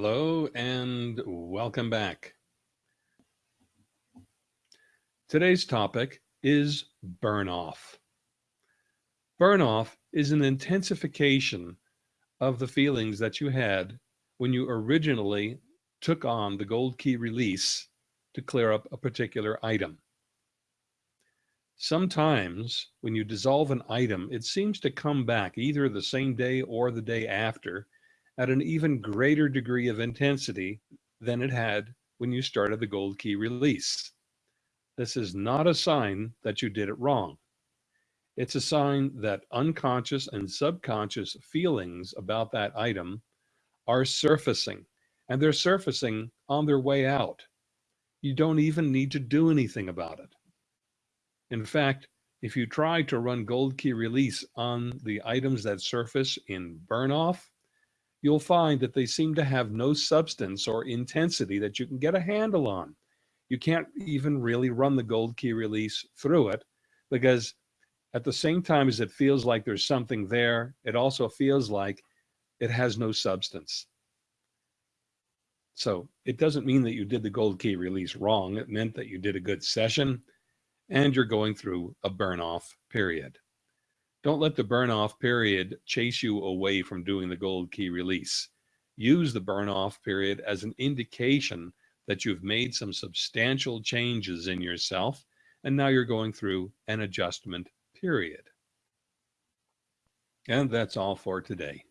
Hello and welcome back. Today's topic is burn off. Burn off is an intensification of the feelings that you had when you originally took on the gold key release to clear up a particular item. Sometimes when you dissolve an item, it seems to come back either the same day or the day after at an even greater degree of intensity than it had when you started the gold key release. This is not a sign that you did it wrong. It's a sign that unconscious and subconscious feelings about that item are surfacing and they're surfacing on their way out. You don't even need to do anything about it. In fact, if you try to run gold key release on the items that surface in burn off, you'll find that they seem to have no substance or intensity that you can get a handle on. You can't even really run the gold key release through it because at the same time as it feels like there's something there, it also feels like it has no substance. So it doesn't mean that you did the gold key release wrong. It meant that you did a good session and you're going through a burn off period. Don't let the burn off period chase you away from doing the gold key release. Use the burn off period as an indication that you've made some substantial changes in yourself and now you're going through an adjustment period. And that's all for today.